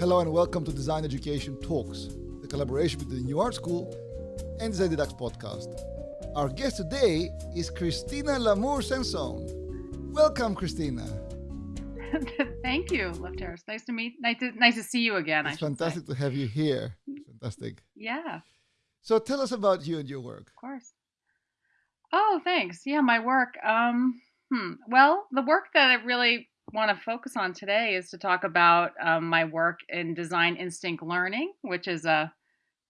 Hello and welcome to Design Education Talks, the collaboration between the New Art School and Design Deducts podcast. Our guest today is Christina Lamour Sansone. Welcome, Christina. Thank you, Lefteris. Nice to meet. Nice to nice to see you again. It's fantastic say. to have you here. Fantastic. Yeah. So tell us about you and your work. Of course. Oh, thanks. Yeah, my work. Um, hmm. Well, the work that I really want to focus on today is to talk about um, my work in design instinct learning, which is a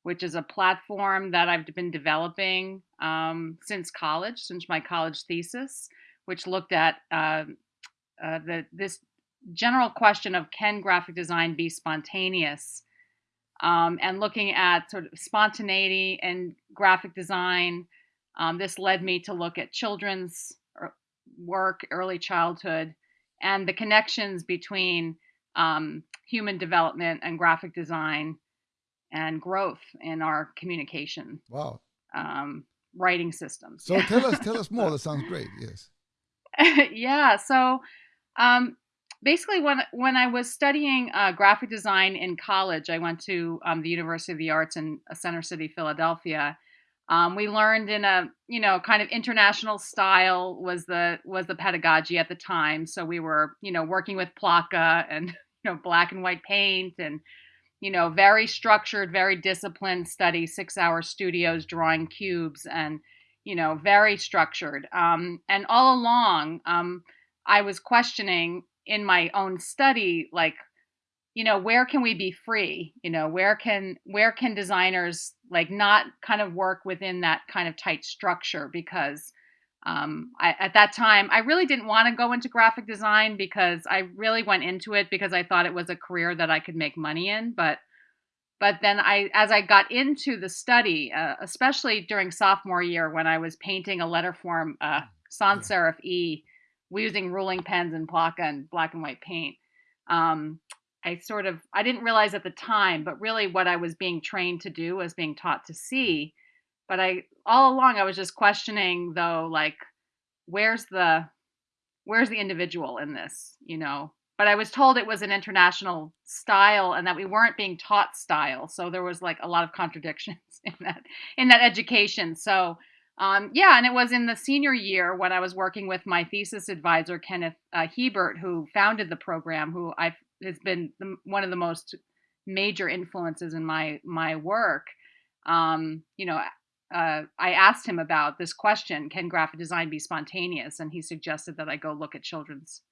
which is a platform that I've been developing um, since college, since my college thesis, which looked at uh, uh, the this general question of can graphic design be spontaneous, um, and looking at sort of spontaneity and graphic design. Um, this led me to look at children's er, work, early childhood, and the connections between um, human development and graphic design and growth in our communication. Wow. Um, writing systems. So tell us, tell us more. That sounds great. Yes. yeah. So um, basically, when when I was studying uh, graphic design in college, I went to um, the University of the Arts in uh, Center City, Philadelphia, um, we learned in a you know kind of international style was the was the pedagogy at the time. So we were you know working with Plaka and you know black and white paint and you know very structured, very disciplined study, six hour studios drawing cubes and you know very structured. Um, and all along, um, I was questioning in my own study like you know where can we be free? You know where can where can designers like not kind of work within that kind of tight structure? Because um, I, at that time i really didn't want to go into graphic design because i really went into it because i thought it was a career that i could make money in. But but then i as i got into the study uh, especially during sophomore year when i was painting a letter form uh, mm, sans serif e using ruling pens and Plaka and black and white paint um, I sort of I didn't realize at the time, but really what I was being trained to do was being taught to see. But I all along I was just questioning though, like, where's the where's the individual in this, you know? But I was told it was an international style and that we weren't being taught style. So there was like a lot of contradictions in that in that education. So um, yeah, and it was in the senior year when I was working with my thesis advisor, Kenneth uh, Hiebert, who founded the program, who I've has been the, one of the most major influences in my my work. Um, you know, uh, I asked him about this question: Can graphic design be spontaneous? And he suggested that I go look at children's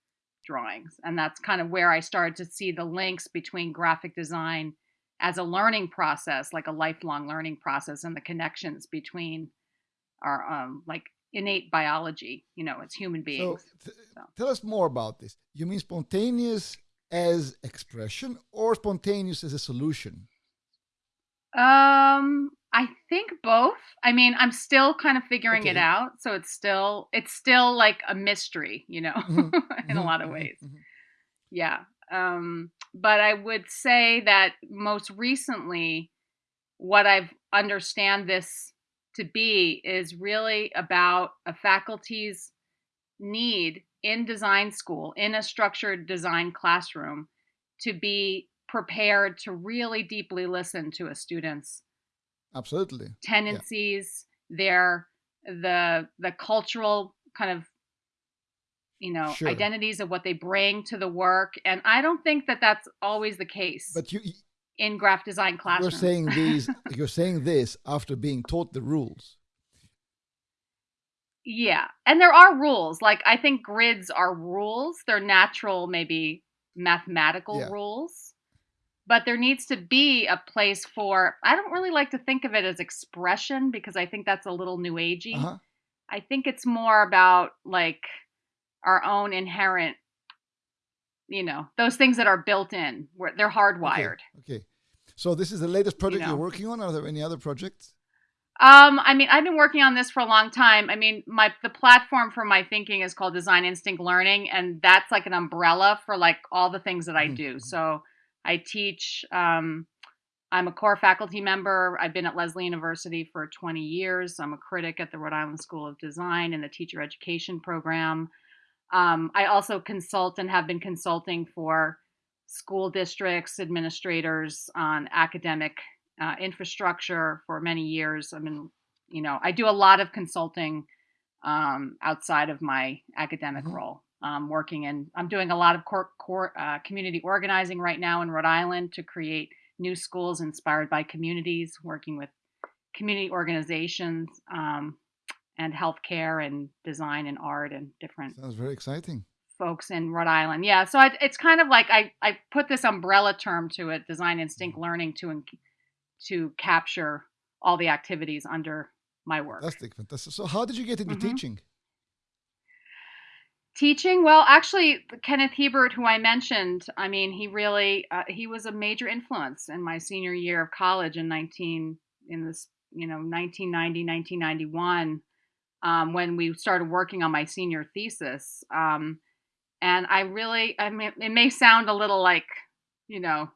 drawings, and that's kind of where I started to see the links between graphic design as a learning process, like a lifelong learning process, and the connections between our um, like innate biology, you know, as human beings. So, so. tell us more about this. You mean spontaneous as expression or spontaneous as a solution? Um, I think both. I mean, I'm still kind of figuring okay. it out, so it's still it's still like a mystery, you know, mm-hmm. in a mm-hmm. lot of mm-hmm. ways. Mm-hmm. Yeah. Um, but I would say that most recently what I've understand this to be is really about a faculty's need in design school, in a structured design classroom, to be prepared to really deeply listen to a student's absolutely tendencies, yeah. their the the cultural kind of you know sure. identities of what they bring to the work and i don't think that that's always the case but you in graph design classrooms you're saying these you're saying this after being taught the rules yeah. And there are rules. Like I think grids are rules. They're natural, maybe mathematical yeah. rules. But there needs to be a place for I don't really like to think of it as expression because I think that's a little new agey. Uh-huh. I think it's more about like our own inherent you know, those things that are built in, where they're hardwired. Okay. So this is the latest project you are working on. Are there any other projects? Um, I mean, I've been working on this for a long time. I mean, my the platform for my thinking is called Design Instinct Learning, and that's like an umbrella for like all the things that I do. Mm-hmm. So I teach. Um, I'm a core faculty member. I've been at Lesley University for 20 years. I'm a critic at the Rhode Island School of Design in the teacher education program. Um, I also consult and have been consulting for school districts, administrators on academic uh, infrastructure for many years. I mean, you know, I do a lot of consulting um, outside of my academic mm-hmm. role. Um, working in, I'm doing a lot of core uh, community organizing right now in Rhode Island to create new schools inspired by communities, working with community organizations um, and healthcare and design and art and different. Sounds very exciting. Folks in Rhode Island, yeah. So I, it's kind of like I I put this umbrella term to it, design instinct mm-hmm. learning, to to capture all the activities under my work. Fantastic, fantastic. So how did you get into mm-hmm. teaching? Teaching, well, actually, Kenneth Hiebert, who I mentioned, I mean, he really uh, he was a major influence in my senior year of college in 19 in this you know 1990 1991 um, when we started working on my senior thesis um, and i really i mean it may sound a little like you know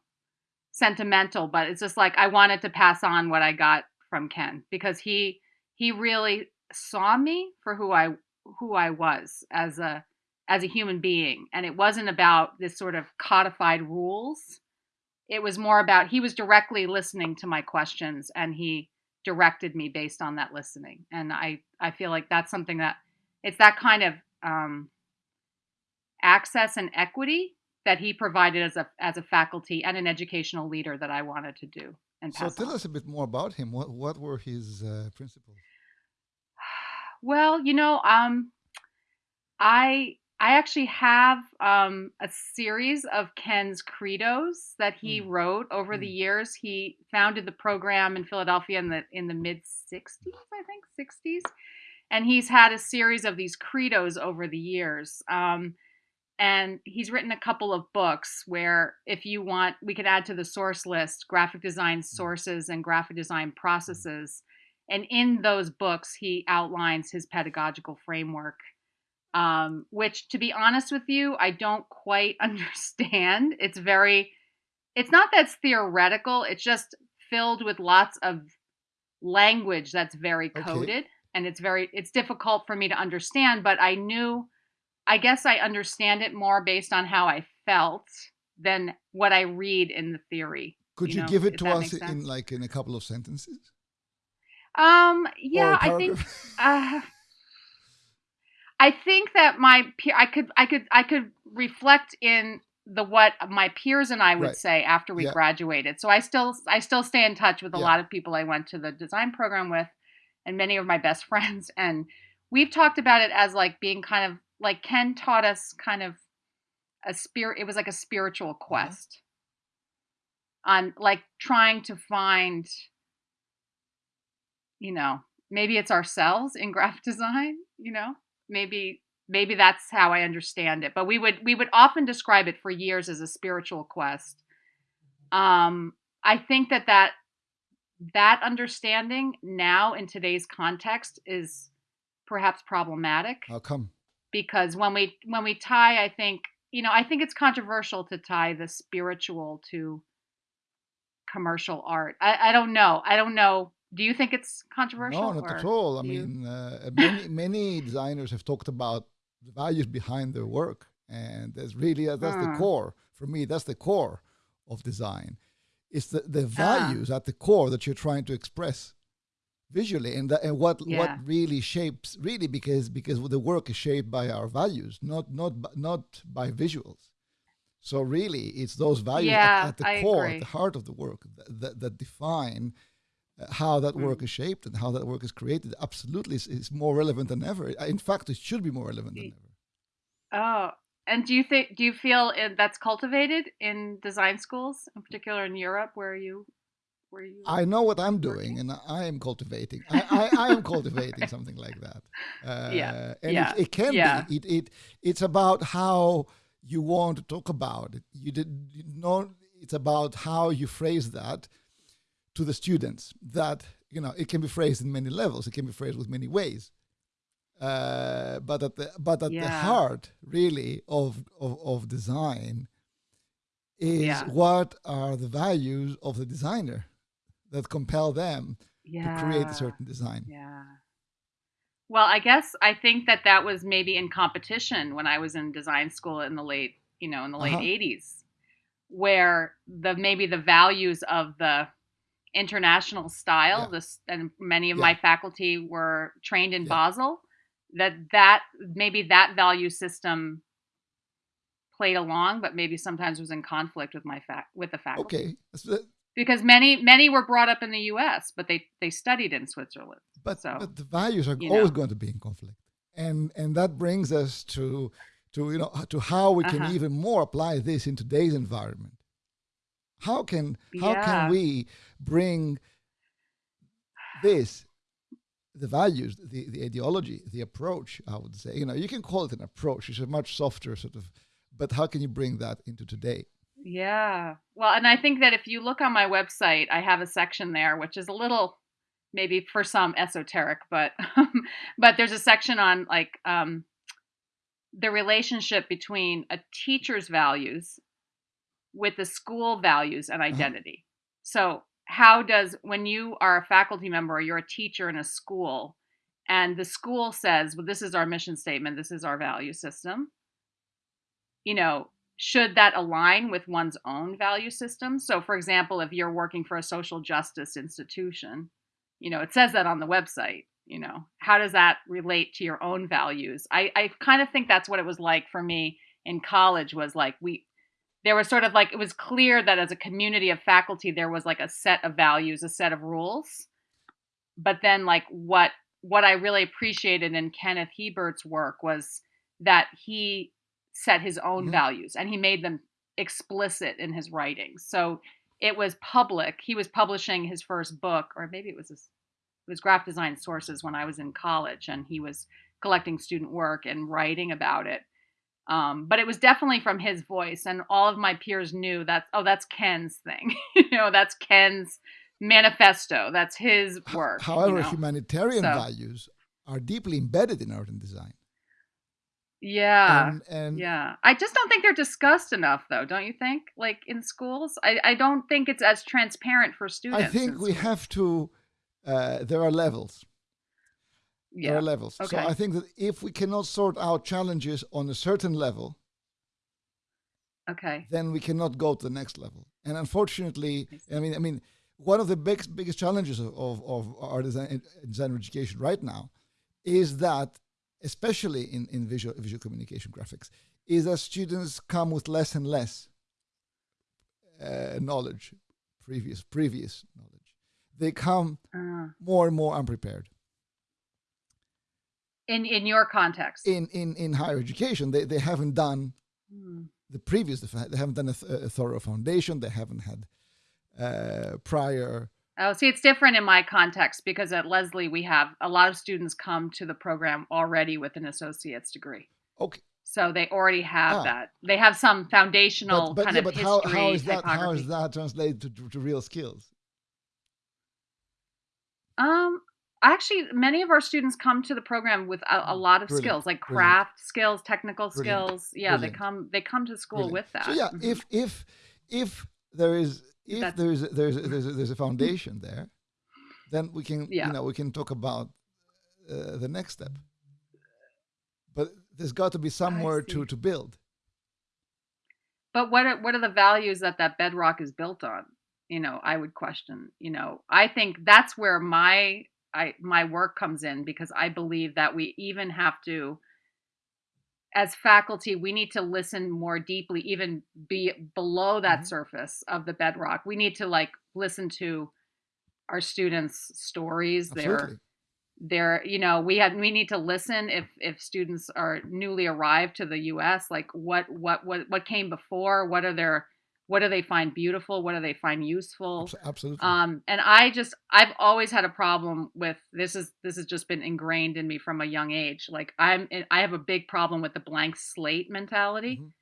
sentimental but it's just like i wanted to pass on what i got from ken because he he really saw me for who i who i was as a as a human being. And it wasn't about this sort of codified rules. It was more about he was directly listening to my questions and he directed me based on that listening. And i i feel like that's something that it's that kind of um, access and equity that he provided as a as a faculty and an educational leader that i wanted to do and so tell on. us a bit more about him what what were his uh, principles well you know um i I actually have um, a series of Ken's credos that he mm. wrote over mm. the years. He founded the program in Philadelphia in the in the mid '60s, I think, '60s, and he's had a series of these credos over the years. Um, and he's written a couple of books where, if you want, we could add to the source list graphic design mm. sources and graphic design processes. And in those books, he outlines his pedagogical framework um, which to be honest with you, I don't quite understand. It's very, it's not that it's theoretical, it's just filled with lots of language that's very coded okay. and it's very, it's difficult for me to understand, but I knew, I guess I understand it more based on how I felt than what I read in the theory. Could you, you know, give it to us in like in a couple of sentences? Um, yeah, I think, uh, I think that my peer, I could, I could, I could reflect in the what my peers and I would right. say after we yeah. graduated. So I still, I still stay in touch with a yeah. lot of people I went to the design program with, and many of my best friends. And we've talked about it as like being kind of like Ken taught us kind of a spirit. It was like a spiritual uh-huh. quest on like trying to find, you know, maybe it's ourselves in graphic design, you know maybe maybe that's how I understand it. But we would we would often describe it for years as a spiritual quest. Um, I think that that that understanding now in today's context is perhaps problematic. How come? Because when we when we tie, I think you know, I think it's controversial to tie the spiritual to commercial art. I, I don't know. I don't know do you think it's controversial? No, not at all. I mean, uh, many many designers have talked about the values behind their work, and that's really uh, that's uh. the hmm. core for me. That's the core of design. It's the the ah. values at the core that you're trying to express visually, and that, and what yeah. what really shapes really because because the work is shaped by our values, not not not by visuals. So really, it's those values yeah, at, at, the I core, agree. at the heart of the work that, that, that define how that work mm. is shaped and how that work is created absolutely is, is, more relevant than ever. In fact, it should be more relevant than ever. Oh, and do you think do you feel that's cultivated in design schools, in particular in Europe, where you where you? I know what I'm doing, and I am cultivating. I, I, I am cultivating something like that. Uh, yeah, and yeah. It, it can yeah. be. It, it it's about how you want to talk about it. You did you know. It's about how you phrase that to the students that you know it can be phrased in many levels it can be phrased with many ways uh, but at the but at yeah. the heart really of of, of design is yeah. what are the values of the designer that compel them yeah. to create a certain design yeah well i guess i think that that was maybe in competition when i was in design school in the late you know in the late uh-huh. 80s where the maybe the values of the international style Yeah. this and many of Yeah. my faculty were trained in Yeah. basel that that maybe that value system played along but maybe sometimes was in conflict with my fac with the faculty Okay, because many many were brought up in the us but they they studied in switzerland but So, but the values are always know. going to be in conflict, and and that brings us to to you know to how we can Uh-huh. even more apply this in today's environment. How can how Yeah. can we bring this the values, the, the ideology, the approach, I would say. You know, you can call it an approach, it's a much softer sort of but how can you bring that into today? Yeah. Well, and I think that if you look on my website, I have a section there which is a little maybe for some esoteric, but but there's a section on like um the relationship between a teacher's values with the school values and identity. So, how does when you are a faculty member or you're a teacher in a school and the school says, "Well, this is our mission statement, this is our value system." You know, should that align with one's own value system? So, for example, if you're working for a social justice institution, you know, it says that on the website, you know, how does that relate to your own values? I, I kind of think that's what it was like for me in college was like we there was sort of like it was clear that as a community of faculty there was like a set of values, a set of rules. But then like what what I really appreciated in Kenneth Hiebert's work was that he set his own values and he made them explicit in his writings. So it was public. He was publishing his first book, or maybe it was his, it was graphic design sources when I was in college, and he was collecting student work and writing about it. Um, but it was definitely from his voice, and all of my peers knew that. Oh, that's Ken's thing. you know, that's Ken's manifesto. That's his work. you However, know? humanitarian So- values are deeply embedded in art and design. Yeah. and, and Yeah. I just don't think they're discussed enough though, don't you think? Like in schools? I, I don't think it's as transparent for students. I think we have to. Uh, there are levels. Yeah. There are levels. Okay. So I think that if we cannot sort out challenges on a certain level, Okay. then we cannot go to the next level. And unfortunately, I. I mean, I mean, one of the big, biggest challenges of, of, of our design, design education right now is that, especially in, in visual, visual communication graphics, is that students come with less and less uh, knowledge, previous previous knowledge. They come Uh, more and more unprepared. in in your context. In in in higher education, they, they haven't done Hmm. the previous they haven't done a, th- a thorough foundation. They haven't had uh, prior. Oh, see, it's different in my context because at Lesley we have a lot of students come to the program already with an associate's degree, Okay, so they already have Ah. that. They have some foundational but, but kind yeah, of but history. how, how is that how is that translated to, to, to real skills? Um, actually, many of our students come to the program with a, a lot of Brilliant, skills, like brilliant. craft skills, technical Brilliant, skills. Yeah, brilliant, they come they come to school Brilliant. with that. So yeah, Mhm. if if if there is if That's- there is there's there's a, there's a foundation there, then we can Yeah. you know we can talk about uh, the next step. But there's got to be somewhere to to build. But what are, what are the values that that bedrock is built on? You know, I would question. You know, I think that's where my I my work comes in because I believe that we even have to, as faculty, we need to listen more deeply, even be below that Mhm. surface of the bedrock. We need to like listen to our students' stories, their Absolutely. there you know we had we need to listen if if students are newly arrived to the US like what what what what came before what are their what do they find beautiful what do they find useful Absolutely. um and i just i've always had a problem with this is this has just been ingrained in me from a young age like i'm i have a big problem with the blank slate mentality Mhm.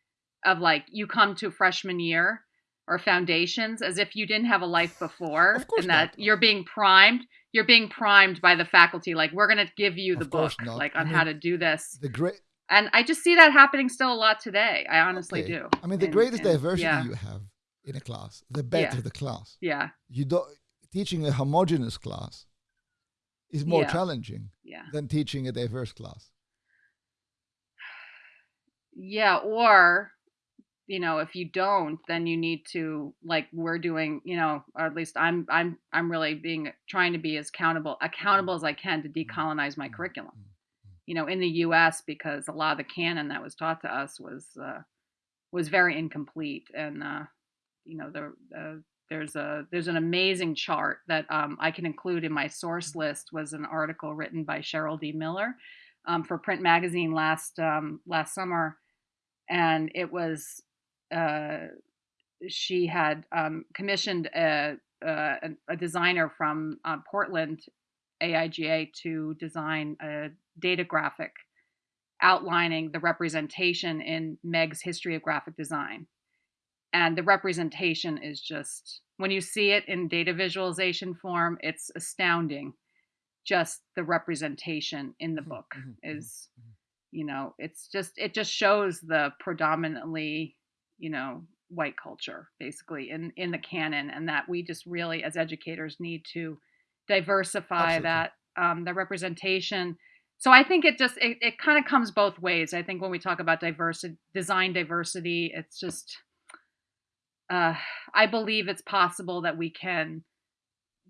of like you come to freshman year or foundations as if you didn't have a life before Of course and that not. you're being primed you're being primed by the faculty like we're going to give you the book not. like I on how to do this The great and i just see that happening still a lot today i honestly okay. do I mean, the And- greatest and- diversity yeah you have in a class, the better Yeah. the class. yeah You don't teaching a homogenous class is more Yeah. challenging than teaching a diverse class. yeah or you know if you don't then you need to like we're doing you know or at least i'm i'm i'm really being trying to be as accountable accountable mm. as i can to mm. decolonize my mm. curriculum you know in the us because a lot of the canon that was taught to us was uh, was very incomplete and uh, you know the, the there's a there's an amazing chart that um, I can include in my source list was an article written by Cheryl D. Miller um, for Print Magazine last um, last summer, and it was uh, she had um, commissioned a, a, a, designer from uh, Portland, AIGA, to design a data graphic outlining the representation in Meggs' history of graphic design. And the representation is just, when you see it in data visualization form, it's astounding. Just the representation in the mm-hmm, book mm-hmm, mm-hmm, is, you know, it's just, it just shows the predominantly you know white culture basically in in the canon and that we just really as educators need to diversify Absolutely. that um, the representation. So i think it just it, it kind of comes both ways. I think when we talk about diversity design diversity it's just uh, i believe it's possible that we can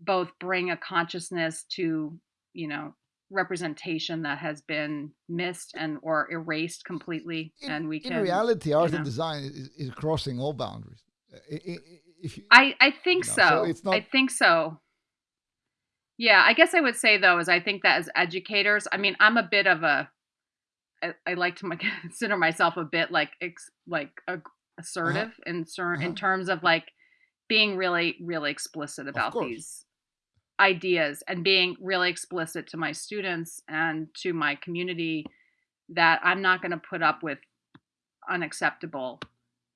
both bring a consciousness to you know representation that has been missed and or erased completely in, and we can in reality art you know, and design is, is, crossing all boundaries. If you, i i think you know, so, so. it's not, i think so yeah i guess i would say though is i think that as educators i mean i'm a bit of a i, I like to consider myself a bit like ex, like a, assertive uh-huh. in uh-huh. in terms of like being really really explicit about these ideas and being really explicit to my students and to my community that I'm not going to put up with unacceptable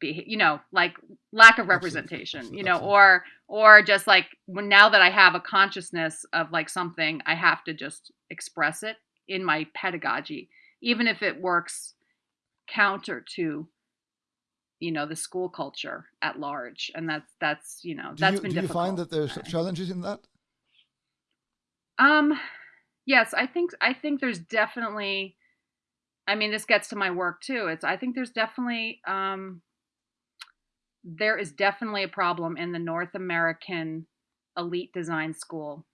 be you know like lack of representation you know or or just like when now that i have a consciousness of like something i have to just express it in my pedagogy even if it works counter to you know the school culture at large and that's that's you know that's do you, been do difficult. you find that there's challenges in that um, yes, I think I think there's definitely. I mean, this gets to my work too. It's I think there's definitely um, there is definitely a problem in the North American elite design school.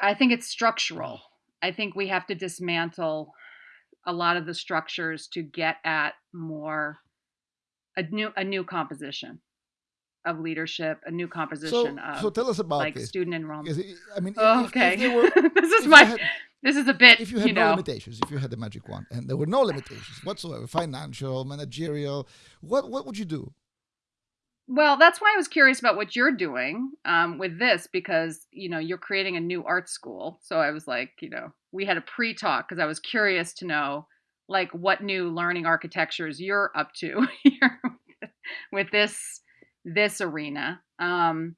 I think it's structural. I think we have to dismantle a lot of the structures to get at more a new a new composition of leadership, a new composition so, of so tell us about like this. student enrollment. It, I mean, oh, if, okay, if were, this is my had, this is a bit. If you had you no know. limitations, if you had the magic wand, and there were no limitations whatsoever, financial, managerial, what what would you do? Well, that's why I was curious about what you're doing um, with this because you know you're creating a new art school. So I was like, you know, we had a pre-talk because I was curious to know like what new learning architectures you're up to here with this this arena. Um,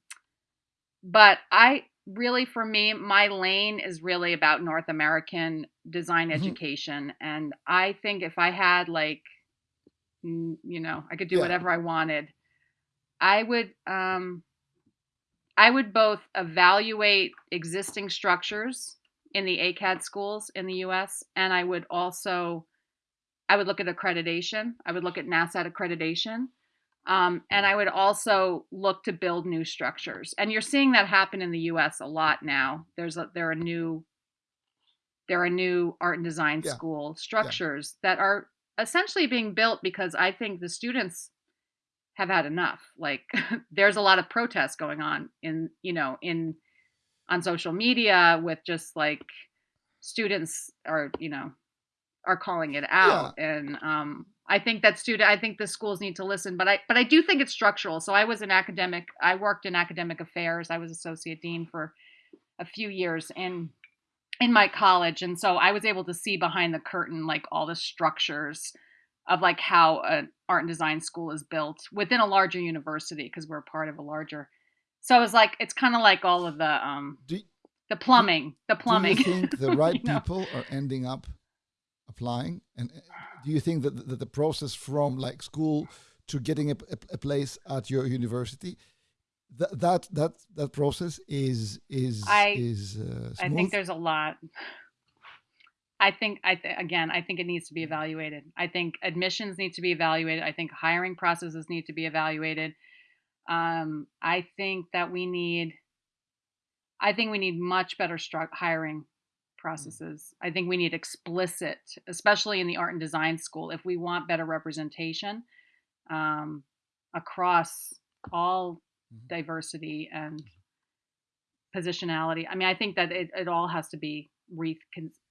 but I really, for me, my lane is really about North American design mm-hmm. education. And I think if I had like, you know, I could do yeah. whatever I wanted, I would, um, I would both evaluate existing structures in the AICAD schools in the US, and I would also, I would look at accreditation. I would look at NASAD accreditation um, and I would also look to build new structures. And you're seeing that happen in the U.S. a lot now. There's a, there are new there are new art and design yeah. school structures yeah. that are essentially being built because I think the students have had enough. Like there's a lot of protest going on in you know in on social media with just like students are you know are calling it out yeah. and um I think that student I think the schools need to listen, but I but I do think it's structural. So I was an academic I worked in academic affairs. I was associate dean for a few years in in my college and so I was able to see behind the curtain like all the structures of like how an art and design school is built within a larger university because we're part of a larger so it was like it's kind of like all of the um do, the plumbing do, the plumbing do you think the right people know? are ending up applying? And uh, do you think that the, the process from like school to getting a, a, a place at your university, that that that that process is is I, is uh, I think there's a lot. I think I th- again, I think it needs to be evaluated. I think admissions need to be evaluated. I think hiring processes need to be evaluated. Um, I think that we need, I think we need much better hiring processes. I think we need explicit, especially in the art and design school, if we want better representation um, across all Mhm. diversity and positionality. I mean, I think that it, it all has to be re,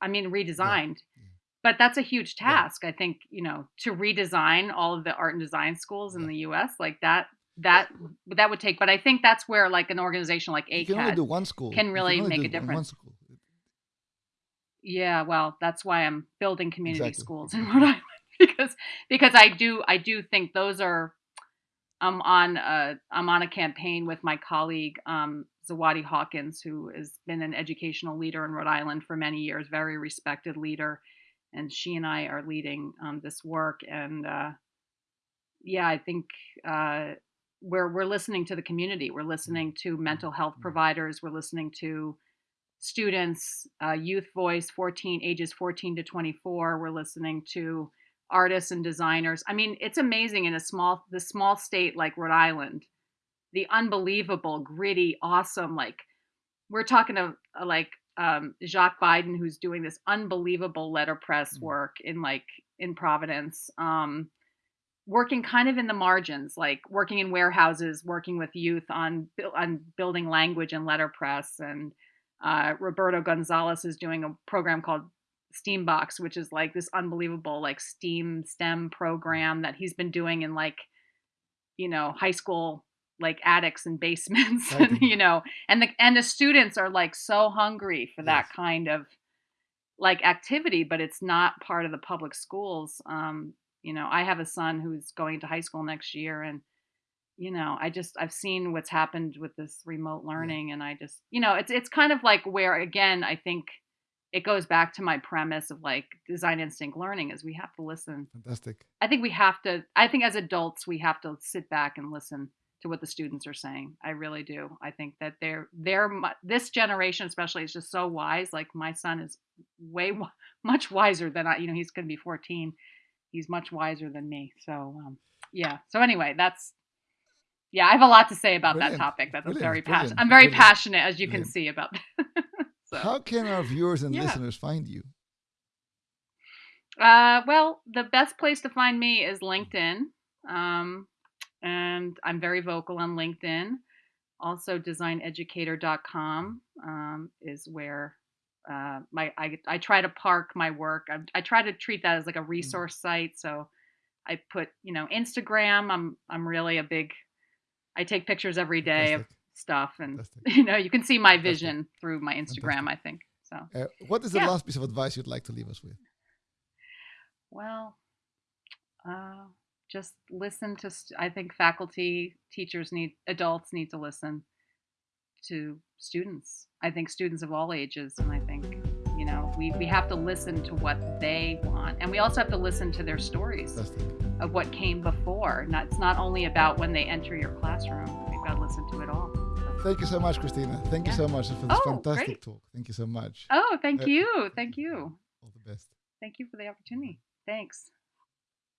I mean, redesigned. Yeah. But that's a huge Yeah. task. I think you know to redesign all of the art and design schools in Yeah. the U.S. like that. That that would take. But I think that's where like an organization like You can only do AICAD. one school. can really only make do a in One difference. school. Yeah, well, that's why I'm building community Exactly. schools in Rhode Island because because I do I do think those are I'm on a I'm on a campaign with my colleague um, Zawadi Hawkins, who has been an educational leader in Rhode Island for many years, very respected leader, and she and I are leading um, this work. And uh, yeah, I think uh, we're we're listening to the community. We're listening to mental health Mhm. providers. We're listening to students, uh, youth voice, 14 ages 14 to 24. We're listening to artists and designers. I mean, it's amazing in a small the small state like Rhode Island, the unbelievable, gritty, awesome. Like we're talking to uh, like um, Jacques Biden, who's doing this unbelievable letterpress Mm. work in like in Providence. Um, working kind of in the margins, like working in warehouses, working with youth on on building language and letterpress. And uh, Roberto Gonzalez is doing a program called Steambox, which is like this unbelievable like STEAM STEM program that he's been doing in like you know high school like attics and basements and you know and the and the students are like so hungry for that Yes. kind of like activity but it's not part of the public schools um you know i have a son who's going to high school next year and you know i just i've seen what's happened with this remote learning and i just you know it's it's kind of like where again i think it goes back to my premise of like design instinct learning is we have to listen. Fantastic. i think we have to i think as adults we have to sit back and listen to what the students are saying. I really do. I think that they're they're this generation especially is just so wise. Like my son is way much wiser than i you know he's going to be 14 he's much wiser than me. So um, yeah. So anyway that's yeah i have a lot to say about Brilliant. that topic that's Brilliant. very passionate i'm very Brilliant. passionate as you can see about so How can our viewers and Yeah. listeners find you? Uh, well, the best place to find me is LinkedIn. Um, and I'm very vocal on LinkedIn. Also, designeducator.com um, is where uh, my I, I try to park my work. I, I try to treat that as like a resource site. So I put, you know, Instagram. I'm I'm really a big. I take pictures every day of stuff, and Fantastic. you know, you can see my Fantastic. vision through my Instagram. I think so. Uh, what is the Yeah. last piece of advice you'd like to leave us with? Well, uh, just listen to. St- I think faculty, teachers need, adults need to listen to students. I think students of all ages, and I think know we we have to listen to what they want, and we also have to listen to their stories of what came before. Not it's not only about when they enter your classroom. We've got to listen to it all. Thank you so much, Christina. Thank you so much for this Oh, fantastic great. talk. Thank you so much. Oh, thank Uh, you, thank you, All the best. thank you for the opportunity. Thanks.